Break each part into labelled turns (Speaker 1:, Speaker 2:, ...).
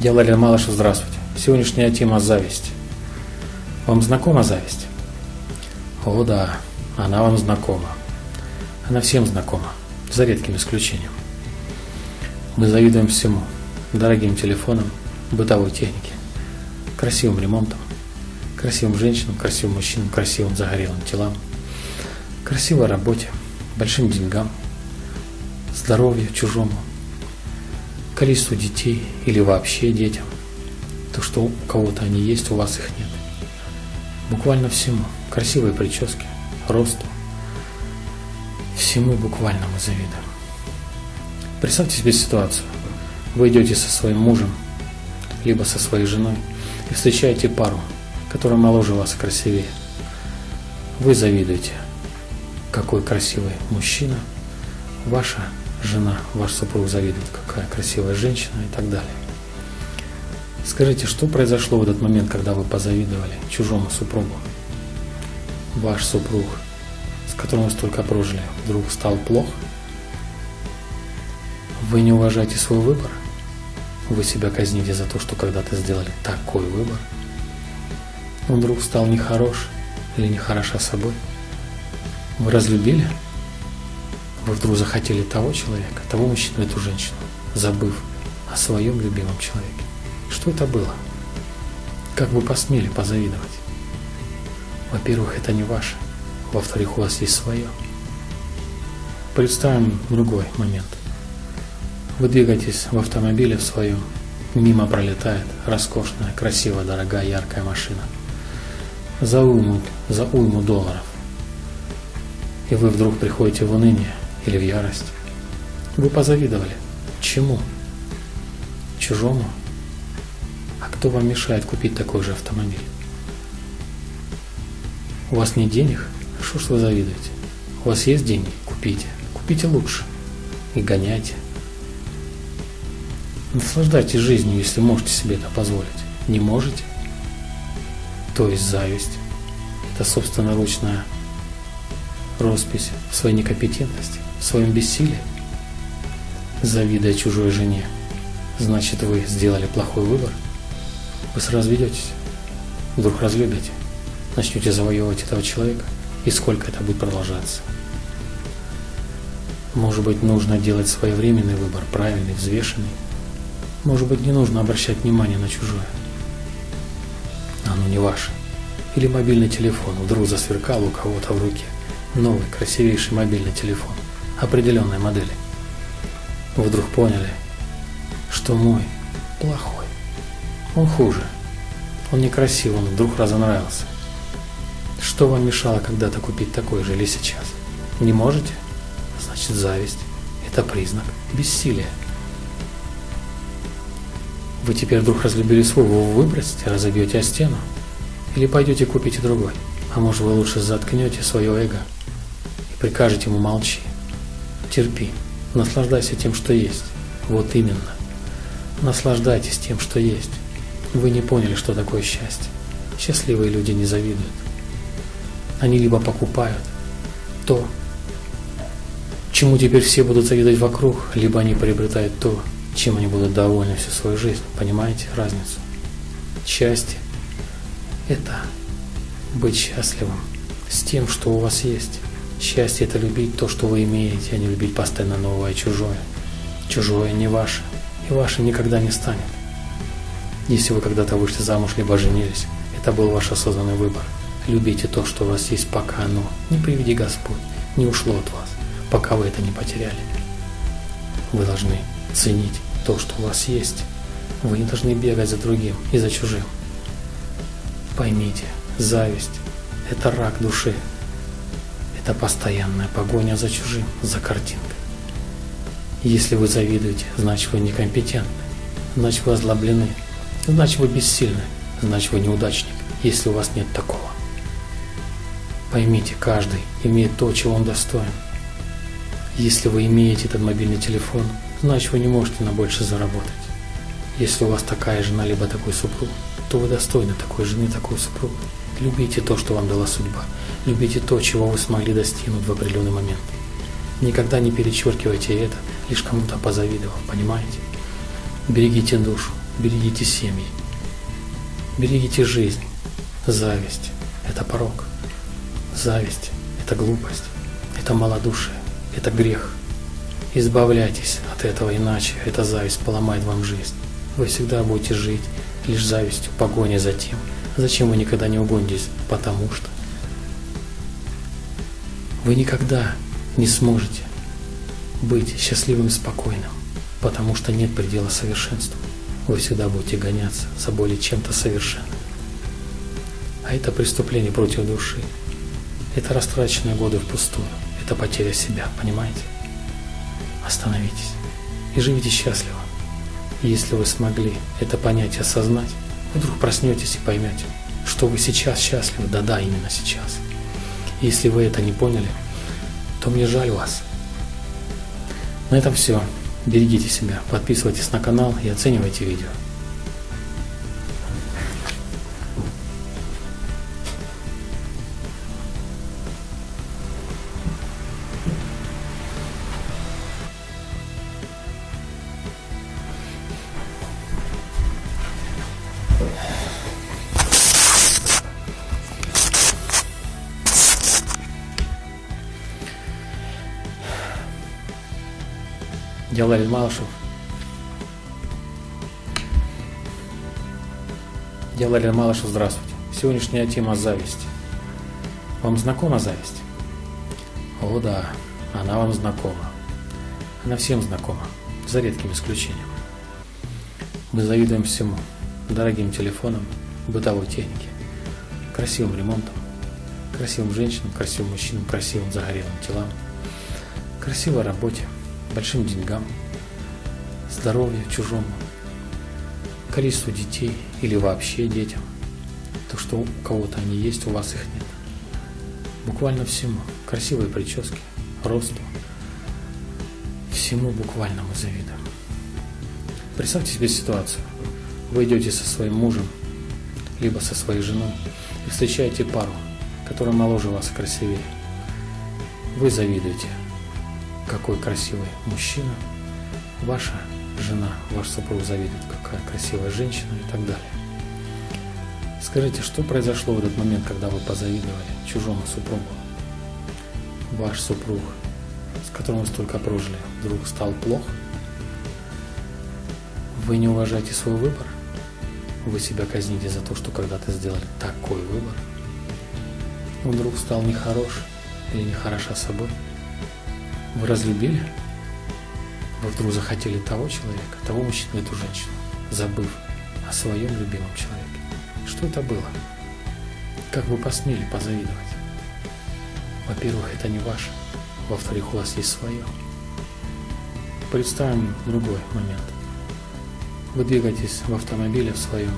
Speaker 1: Я Ларин Малышев, здравствуйте. Сегодняшняя тема – зависть. Вам знакома зависть? О да, она вам знакома. Она всем знакома, за редким исключением. Мы завидуем всему – дорогим телефонам, бытовой технике, красивым ремонтам, красивым женщинам, красивым мужчинам, красивым загорелым телам, красивой работе, большим деньгам, здоровью чужому – количеству детей или вообще детям. То, что у кого-то они есть, у вас их нет. Буквально всему. Красивые прически, росту. Всему буквально мы завидуем. Представьте себе ситуацию. Вы идете со своим мужем, либо со своей женой, и встречаете пару, которая моложе вас красивее. Вы завидуете, какой красивый мужчина, ваша жена, ваш супруг завидует, какая красивая женщина и так далее. Скажите, что произошло в этот момент, когда вы позавидовали чужому супругу? Ваш супруг, с которым вы столько прожили, вдруг стал плох? Вы не уважаете свой выбор? Вы себя казните за то, что когда-то сделали такой выбор? Он вдруг стал нехорош или нехороша собой? Вы разлюбили? Вы вдруг захотели того человека, того мужчину, эту женщину, забыв о своем любимом человеке. Что это было? Как вы посмели позавидовать? Во-первых, это не ваше. Во-вторых, у вас есть свое. Представим другой момент. Вы двигаетесь в автомобиле в своем, мимо пролетает роскошная, красивая, дорогая, яркая машина. За уйму, за уйму долларов. И вы вдруг приходите в уныние, или в ярость. Вы позавидовали. Чему? Чужому? А кто вам мешает купить такой же автомобиль? У вас нет денег? Что ж вы завидуете? У вас есть деньги? Купите. Купите лучше. И гоняйте. Наслаждайтесь жизнью, если можете себе это позволить. Не можете? То есть зависть. Это собственноручная роспись в своей некомпетентности в своем бессилии, завидуя чужой жене, значит вы сделали плохой выбор, вы сразу ведетесь, вдруг разлюбите, начнете завоевывать этого человека, и сколько это будет продолжаться. Может быть, нужно делать своевременный выбор, правильный, взвешенный. Может быть, не нужно обращать внимание на чужое. Оно не ваше. Или мобильный телефон вдруг засверкал у кого-то в руке. Новый, красивейший мобильный телефон определенной модели. Вдруг поняли, что мой плохой. Он хуже. Он некрасив, он вдруг разонравился. Что вам мешало когда-то купить такой же или сейчас? Не можете? Значит, зависть – это признак бессилия. Вы теперь вдруг разлюбили свой, вы выбросите, разобьете о стену? Или пойдете купите другой? А может вы лучше заткнете свое эго и прикажете ему молчи? Терпи, наслаждайся тем, что есть. Вот именно. Наслаждайтесь тем, что есть. Вы не поняли, что такое счастье. Счастливые люди не завидуют. Они либо покупают то, чему теперь все будут завидовать вокруг, либо они приобретают то, чем они будут довольны всю свою жизнь. Понимаете разницу? Счастье – это быть счастливым с тем, что у вас есть. Счастье – это любить то, что вы имеете, а не любить постоянно новое чужое. Чужое не ваше, и ваше никогда не станет. Если вы когда-то вышли замуж, либо женились, это был ваш осознанный выбор. Любите то, что у вас есть, пока оно, не приведи Господь, не ушло от вас, пока вы это не потеряли. Вы должны ценить то, что у вас есть. Вы не должны бегать за другим и за чужим. Поймите, зависть – это рак души, это постоянная погоня за чужим, за картинкой. Если вы завидуете, значит вы некомпетентны, значит вы озлоблены, значит вы бессильны, значит вы неудачник, если у вас нет такого. Поймите, каждый имеет то, чего он достоин. Если вы имеете этот мобильный телефон, значит вы не можете на больше заработать. Если у вас такая жена, либо такой супруг, то вы достойны такой жены, такой супруга. Любите то, что вам дала судьба. Любите то, чего вы смогли достигнуть в определенный момент. Никогда не перечеркивайте это, лишь кому-то позавидовав, понимаете? Берегите душу, берегите семьи, берегите жизнь. Зависть – это порог. Зависть – это глупость, это малодушие, это грех. Избавляйтесь от этого, иначе эта зависть поломает вам жизнь. Вы всегда будете жить лишь завистью, погоней за тем, зачем вы никогда не угонитесь, потому что вы никогда не сможете быть счастливым спокойным, потому что нет предела совершенству. Вы всегда будете гоняться за более чем-то совершенным. А это преступление против души. Это растраченные годы впустую. Это потеря себя, понимаете? Остановитесь и живите счастливо. Если вы смогли это понять и осознать, вдруг проснетесь и поймете, что вы сейчас счастливы, да-да, именно сейчас. И если вы это не поняли, то мне жаль вас. На этом все. Берегите себя, подписывайтесь на канал и оценивайте видео. Дялаль Малышев. Дялаль Малышев, здравствуйте. Сегодняшняя тема зависть. Вам знакома зависть? О да, она вам знакома. Она всем знакома, за редким исключением. Мы завидуем всему. Дорогим телефонам, бытовой технике, красивым ремонтом, красивым женщинам, красивым мужчинам, красивым загорелым телам, красивой работе – большим деньгам, здоровью чужому, количеству детей или вообще детям. То, что у кого-то они есть, у вас их нет. Буквально всему. Красивые прически, росту. Всему буквально мы завидуем. Представьте себе ситуацию. Вы идете со своим мужем, либо со своей женой, и встречаете пару, которая моложе вас и красивее. Вы завидуете, какой красивый мужчина, ваша жена, ваш супруг завидует, какая красивая женщина и так далее. Скажите, что произошло в этот момент, когда вы позавидовали чужому супругу? Ваш супруг, с которым вы столько прожили, вдруг стал плох? Вы не уважаете свой выбор? Вы себя казните за то, что когда-то сделали такой выбор? Он вдруг стал нехорош или нехороша собой? Вы разлюбили? Вы вдруг захотели того человека, того мужчину, эту женщину, забыв о своем любимом человеке. Что это было? Как вы посмели позавидовать? Во-первых, это не ваше. Во-вторых, у вас есть свое. Представим другой момент. Вы двигаетесь в автомобиле в своем,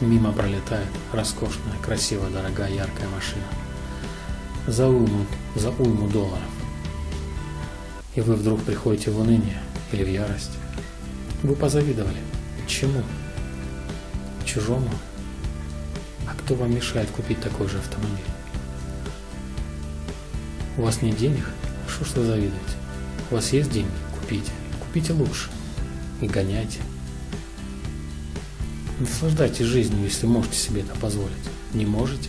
Speaker 1: мимо пролетает роскошная, красивая, дорогая, яркая машина. За уйму, за уйму долларов и вы вдруг приходите в уныние или в ярость. Вы позавидовали. Чему? Чужому? А кто вам мешает купить такой же автомобиль? У вас нет денег? Что ж вы завидуете? У вас есть деньги? Купите. Купите лучше. И гоняйте. Наслаждайтесь жизнью, если можете себе это позволить. Не можете?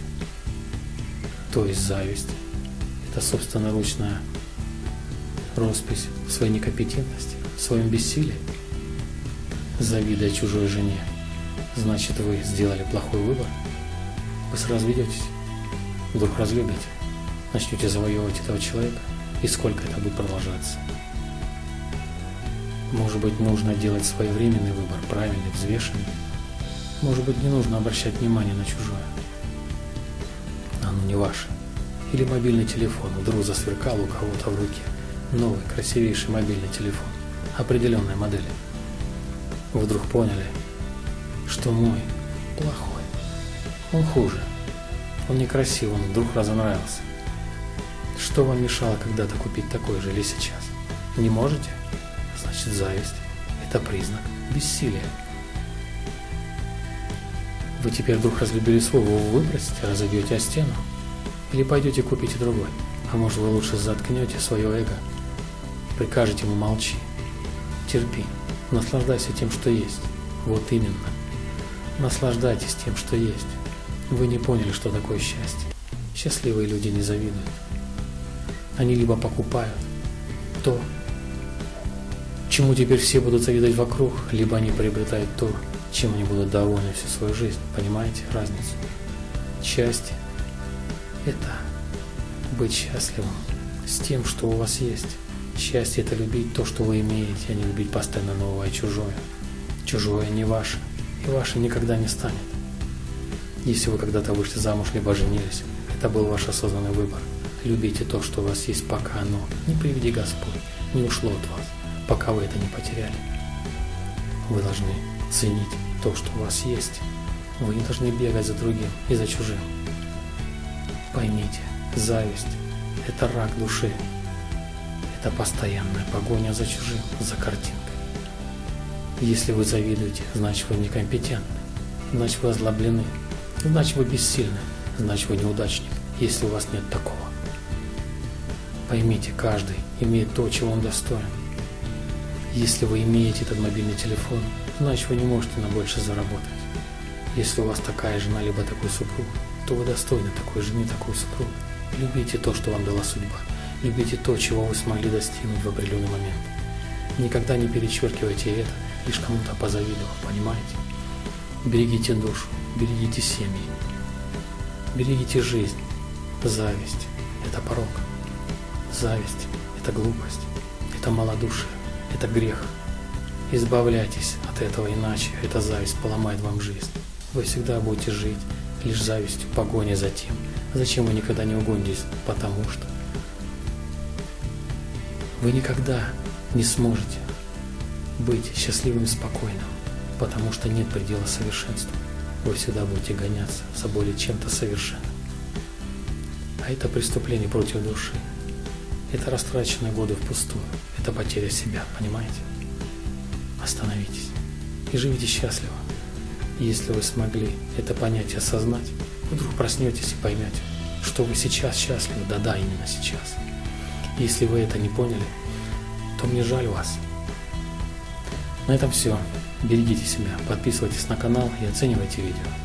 Speaker 1: То есть зависть. Это собственноручная роспись в своей некомпетентности, в своем бессилии, завидуя чужой жене, значит вы сделали плохой выбор, вы сразу ведетесь, вдруг разлюбите, начнете завоевывать этого человека, и сколько это будет продолжаться. Может быть, нужно делать своевременный выбор, правильный, взвешенный. Может быть, не нужно обращать внимание на чужое. Оно не ваше. Или мобильный телефон вдруг засверкал у кого-то в руке – новый, красивейший мобильный телефон определенной модели. Вдруг поняли, что мой плохой. Он хуже. Он некрасивый, он вдруг разонравился. Что вам мешало когда-то купить такой же или сейчас? Не можете? Значит, зависть. Это признак бессилия. Вы теперь вдруг разлюбили свой, вы выбросите, разобьете о стену? Или пойдете купите другой? А может вы лучше заткнете свое эго Прикажете ему молчи. Терпи. Наслаждайся тем, что есть. Вот именно. Наслаждайтесь тем, что есть. Вы не поняли, что такое счастье. Счастливые люди не завидуют. Они либо покупают то, чему теперь все будут завидовать вокруг, либо они приобретают то, чем они будут довольны всю свою жизнь. Понимаете разницу? Счастье – это быть счастливым с тем, что у вас есть. Счастье – это любить то, что вы имеете, а не любить постоянно новое и чужое. Чужое не ваше, и ваше никогда не станет. Если вы когда-то вышли замуж, либо женились, это был ваш осознанный выбор. Любите то, что у вас есть, пока оно, не приведи Господь, не ушло от вас, пока вы это не потеряли. Вы должны ценить то, что у вас есть. Вы не должны бегать за другим и за чужим. Поймите, зависть – это рак души. Это постоянная погоня за чужим, за картинкой. Если вы завидуете, значит вы некомпетентны, значит вы озлоблены, значит вы бессильны, значит вы неудачник, если у вас нет такого. Поймите, каждый имеет то, чего он достоин. Если вы имеете этот мобильный телефон, значит вы не можете на больше заработать. Если у вас такая жена, либо такой супруг, то вы достойны такой жены, такой супруга. Любите то, что вам дала судьба. Любите то, чего вы смогли достигнуть в определенный момент. Никогда не перечеркивайте это, лишь кому-то позавидовав, понимаете? Берегите душу, берегите семьи, берегите жизнь. Зависть – это порог. Зависть – это глупость, это малодушие, это грех. Избавляйтесь от этого, иначе эта зависть поломает вам жизнь. Вы всегда будете жить лишь завистью, погоней за тем, зачем вы никогда не угонитесь, потому что вы никогда не сможете быть счастливым и спокойным, потому что нет предела совершенству. Вы всегда будете гоняться за более чем-то совершенным. А это преступление против души. Это растраченные годы впустую. Это потеря себя, понимаете? Остановитесь и живите счастливо. Если вы смогли это понять и осознать, вдруг проснетесь и поймете, что вы сейчас счастливы, да-да, именно сейчас. Если вы это не поняли, то мне жаль вас. На этом все. Берегите себя, подписывайтесь на канал и оценивайте видео.